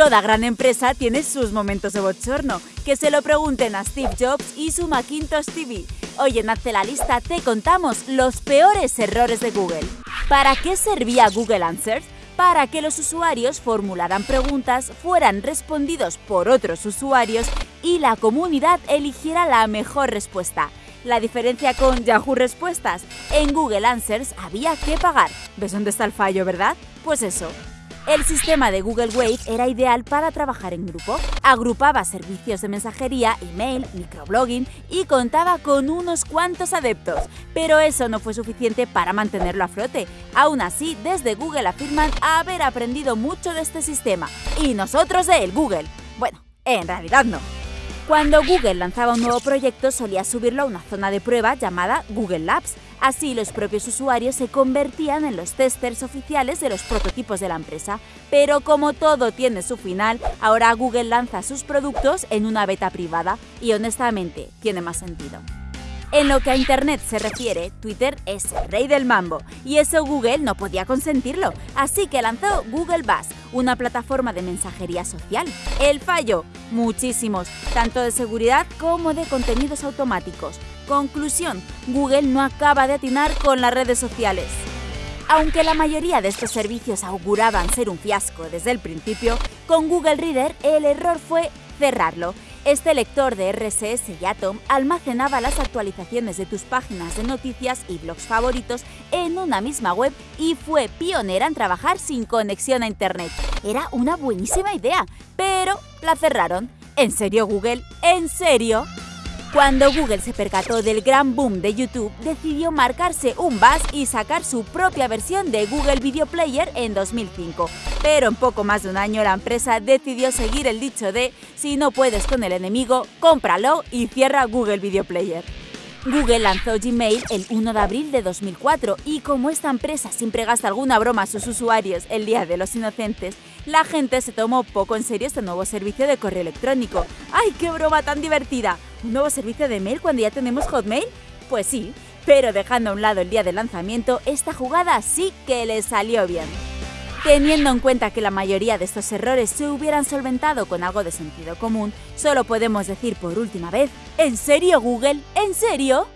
Toda gran empresa tiene sus momentos de bochorno. Que se lo pregunten a Steve Jobs y su Macintosh TV. Hoy en Hazte la Lista te contamos los peores errores de Google. ¿Para qué servía Google Answers? Para que los usuarios formularan preguntas, fueran respondidos por otros usuarios y la comunidad eligiera la mejor respuesta. La diferencia con Yahoo Respuestas, en Google Answers había que pagar. ¿Ves dónde está el fallo, verdad? Pues eso, el sistema de Google Wave era ideal para trabajar en grupo. Agrupaba servicios de mensajería, email, microblogging y contaba con unos cuantos adeptos. Pero eso no fue suficiente para mantenerlo a flote. Aún así, desde Google afirman haber aprendido mucho de este sistema. Y nosotros de él, Google. Bueno, en realidad no. Cuando Google lanzaba un nuevo proyecto solía subirlo a una zona de prueba llamada Google Labs. Así los propios usuarios se convertían en los testers oficiales de los prototipos de la empresa. Pero como todo tiene su final, ahora Google lanza sus productos en una beta privada y honestamente tiene más sentido. En lo que a Internet se refiere, Twitter es rey del mambo y eso Google no podía consentirlo, así que lanzó Google Buzz, una plataforma de mensajería social. El fallo, muchísimos, tanto de seguridad como de contenidos automáticos. Conclusión, Google no acaba de atinar con las redes sociales. Aunque la mayoría de estos servicios auguraban ser un fiasco desde el principio, con Google Reader el error fue cerrarlo este lector de RSS y Atom almacenaba las actualizaciones de tus páginas de noticias y blogs favoritos en una misma web y fue pionera en trabajar sin conexión a Internet. Era una buenísima idea, pero la cerraron. ¿En serio Google? ¿En serio? Cuando Google se percató del gran boom de YouTube, decidió marcarse un buzz y sacar su propia versión de Google Video Player en 2005. Pero en poco más de un año la empresa decidió seguir el dicho de si no puedes con el enemigo, cómpralo y cierra Google Video Player. Google lanzó Gmail el 1 de abril de 2004 y como esta empresa siempre gasta alguna broma a sus usuarios el Día de los Inocentes, la gente se tomó poco en serio este nuevo servicio de correo electrónico. ¡Ay, qué broma tan divertida! ¿Un nuevo servicio de mail cuando ya tenemos Hotmail? Pues sí, pero dejando a un lado el día de lanzamiento, esta jugada sí que le salió bien. Teniendo en cuenta que la mayoría de estos errores se hubieran solventado con algo de sentido común, solo podemos decir por última vez, ¿en serio Google? ¿En serio?